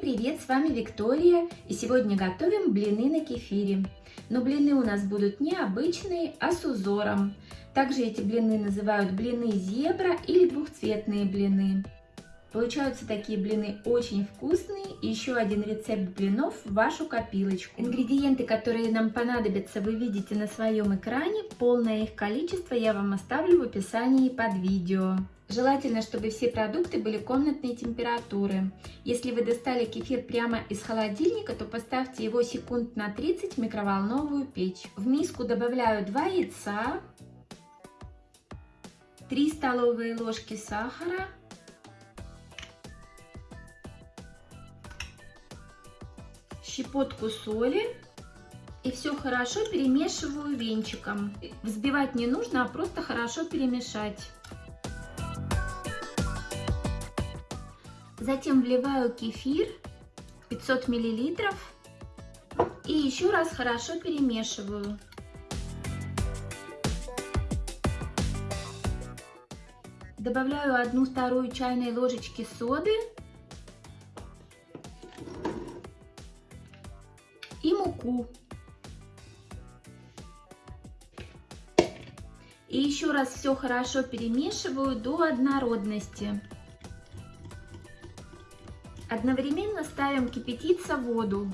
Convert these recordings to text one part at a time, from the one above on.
привет! С вами Виктория и сегодня готовим блины на кефире. Но блины у нас будут не обычные, а с узором. Также эти блины называют блины зебра или двухцветные блины. Получаются такие блины очень вкусные. Еще один рецепт блинов в вашу копилочку. Ингредиенты, которые нам понадобятся, вы видите на своем экране. Полное их количество я вам оставлю в описании под видео. Желательно, чтобы все продукты были комнатной температуры. Если вы достали кефир прямо из холодильника, то поставьте его секунд на 30 в микроволновую печь. В миску добавляю 2 яйца, 3 столовые ложки сахара, щепотку соли и все хорошо перемешиваю венчиком. Взбивать не нужно, а просто хорошо перемешать. Затем вливаю кефир 500 миллилитров и еще раз хорошо перемешиваю. Добавляю одну вторую чайной ложечки соды и муку. И еще раз все хорошо перемешиваю до однородности. Одновременно ставим кипятиться воду.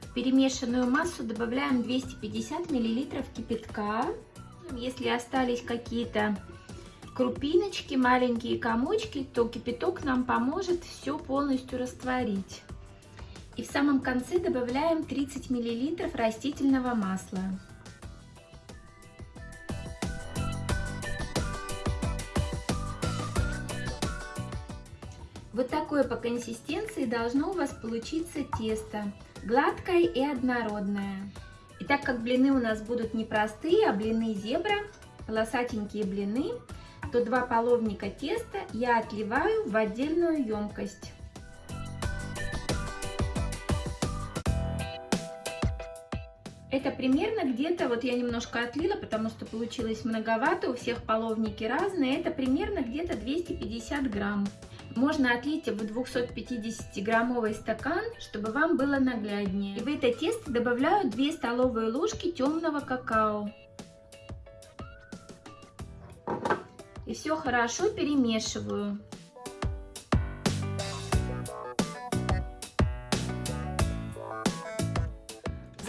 В перемешанную массу добавляем 250 мл кипятка. Если остались какие-то крупиночки, маленькие комочки, то кипяток нам поможет все полностью растворить. И в самом конце добавляем 30 мл растительного масла. Вот такое по консистенции должно у вас получиться тесто, гладкое и однородное. И так как блины у нас будут не простые, а блины зебра, полосатенькие блины, то два половника теста я отливаю в отдельную емкость. Это примерно где-то, вот я немножко отлила, потому что получилось многовато, у всех половники разные, это примерно где-то 250 грамм. Можно отлить в 250-граммовый стакан, чтобы вам было нагляднее. И в это тесто добавляю 2 столовые ложки темного какао. И все хорошо перемешиваю.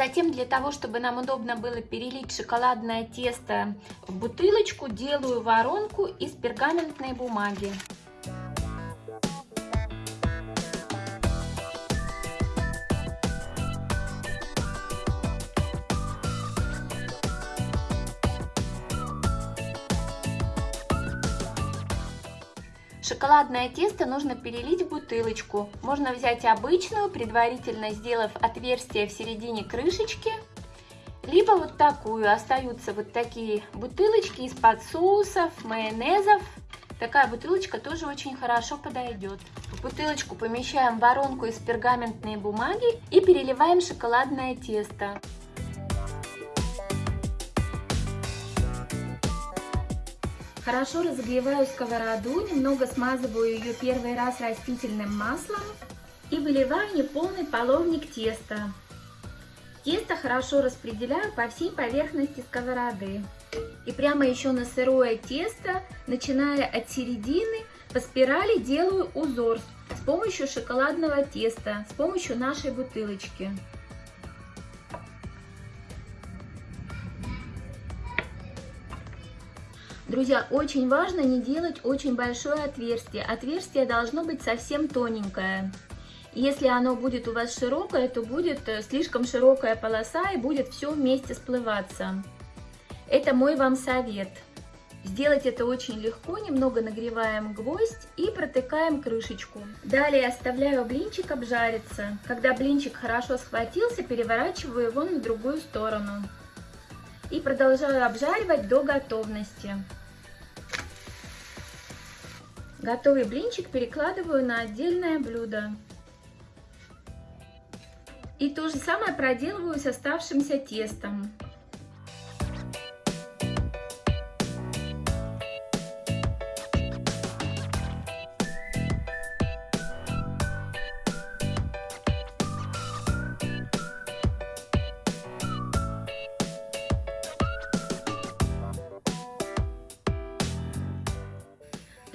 Затем для того, чтобы нам удобно было перелить шоколадное тесто в бутылочку, делаю воронку из пергаментной бумаги. Шоколадное тесто нужно перелить в бутылочку. Можно взять обычную, предварительно сделав отверстие в середине крышечки. Либо вот такую. Остаются вот такие бутылочки из-под соусов, майонезов. Такая бутылочка тоже очень хорошо подойдет. В бутылочку помещаем воронку из пергаментной бумаги и переливаем шоколадное тесто. Хорошо разогреваю сковороду, немного смазываю ее первый раз растительным маслом и выливаю неполный половник теста. Тесто хорошо распределяю по всей поверхности сковороды. И прямо еще на сырое тесто, начиная от середины, по спирали делаю узор с помощью шоколадного теста, с помощью нашей бутылочки. Друзья, очень важно не делать очень большое отверстие. Отверстие должно быть совсем тоненькое. Если оно будет у вас широкое, то будет э, слишком широкая полоса и будет все вместе сплываться. Это мой вам совет. Сделать это очень легко, немного нагреваем гвоздь и протыкаем крышечку. Далее оставляю блинчик обжариться. Когда блинчик хорошо схватился, переворачиваю его на другую сторону. И продолжаю обжаривать до готовности. Готовый блинчик перекладываю на отдельное блюдо. И то же самое проделываю с оставшимся тестом.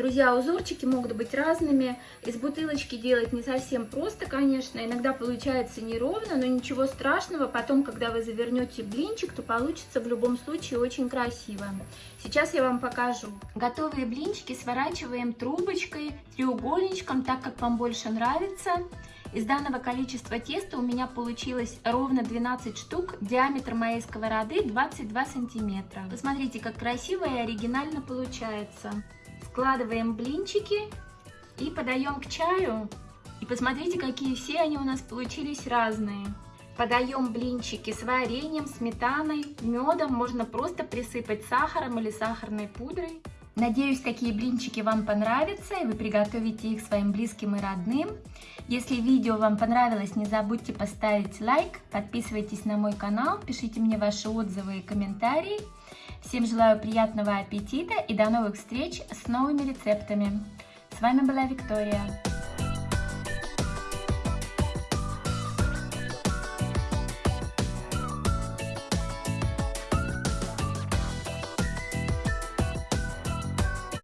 Друзья, узорчики могут быть разными. Из бутылочки делать не совсем просто, конечно. Иногда получается неровно, но ничего страшного. Потом, когда вы завернете блинчик, то получится в любом случае очень красиво. Сейчас я вам покажу. Готовые блинчики сворачиваем трубочкой, треугольничком, так как вам больше нравится. Из данного количества теста у меня получилось ровно 12 штук. Диаметр моей сковороды 22 сантиметра. Посмотрите, как красиво и оригинально получается. Складываем блинчики и подаем к чаю. И посмотрите, какие все они у нас получились разные. Подаем блинчики с вареньем, сметаной, медом. Можно просто присыпать сахаром или сахарной пудрой. Надеюсь, такие блинчики вам понравятся, и вы приготовите их своим близким и родным. Если видео вам понравилось, не забудьте поставить лайк, подписывайтесь на мой канал, пишите мне ваши отзывы и комментарии. Всем желаю приятного аппетита и до новых встреч с новыми рецептами. С вами была Виктория.